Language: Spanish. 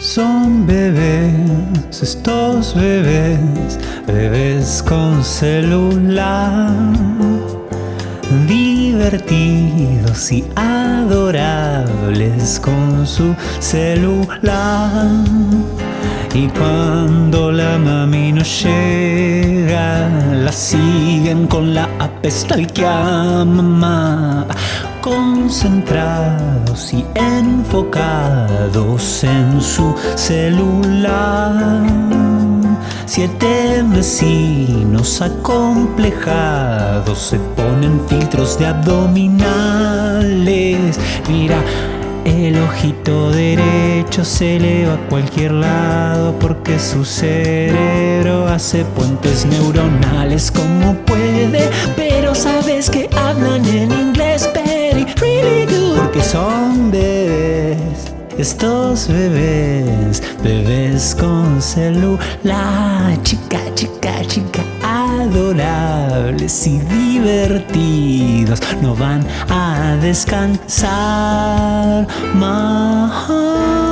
Son bebés, estos bebés, bebés con celular, divertidos y adorables con su celular. Y cuando la mami no llega, la siguen con la apestalquia mamá concentrados y enfocados en su celular. Siete vecinos acomplejados se ponen filtros de abdominales. Mira, el ojito derecho se eleva a cualquier lado porque su cerebro hace puentes neuronales como puede, pero sabes que hablan en inglés very, really good porque son bebés. Estos bebés, bebés con celular, chica, chica, chica, adorables y divertidos, no van a descansar más.